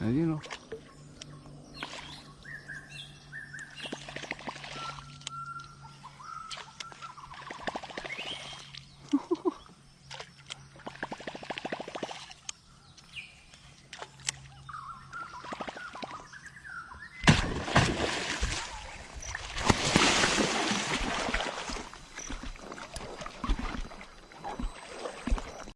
And you know,